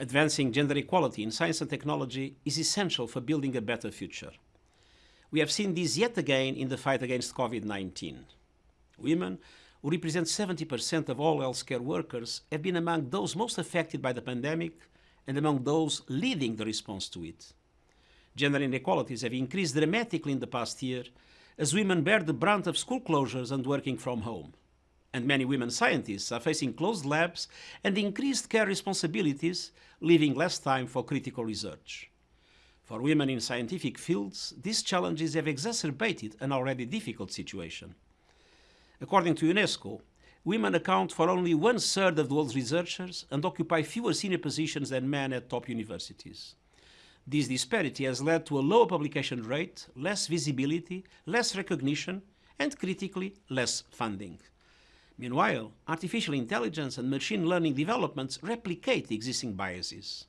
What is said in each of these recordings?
Advancing gender equality in science and technology is essential for building a better future. We have seen this yet again in the fight against COVID-19. Women, who represent 70% of all healthcare workers, have been among those most affected by the pandemic and among those leading the response to it. Gender inequalities have increased dramatically in the past year as women bear the brunt of school closures and working from home. And many women scientists are facing closed labs and increased care responsibilities, leaving less time for critical research. For women in scientific fields, these challenges have exacerbated an already difficult situation. According to UNESCO, women account for only one-third of the world's researchers and occupy fewer senior positions than men at top universities. This disparity has led to a lower publication rate, less visibility, less recognition, and critically, less funding. Meanwhile, artificial intelligence and machine learning developments replicate existing biases.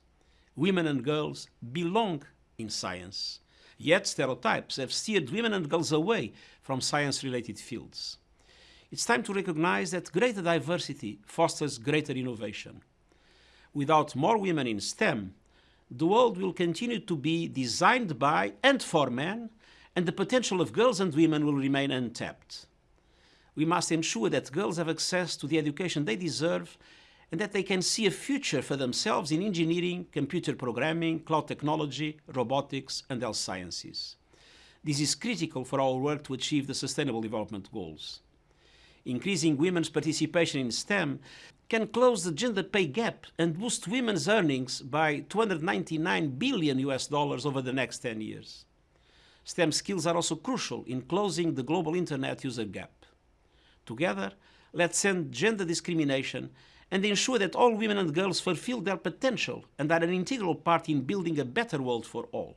Women and girls belong in science, yet stereotypes have steered women and girls away from science-related fields. It's time to recognize that greater diversity fosters greater innovation. Without more women in STEM, the world will continue to be designed by and for men, and the potential of girls and women will remain untapped. We must ensure that girls have access to the education they deserve and that they can see a future for themselves in engineering, computer programming, cloud technology, robotics and health sciences. This is critical for our work to achieve the Sustainable Development Goals increasing women's participation in STEM can close the gender pay gap and boost women's earnings by 299 billion US dollars over the next 10 years. STEM skills are also crucial in closing the global internet user gap. Together, let's end gender discrimination and ensure that all women and girls fulfill their potential and are an integral part in building a better world for all.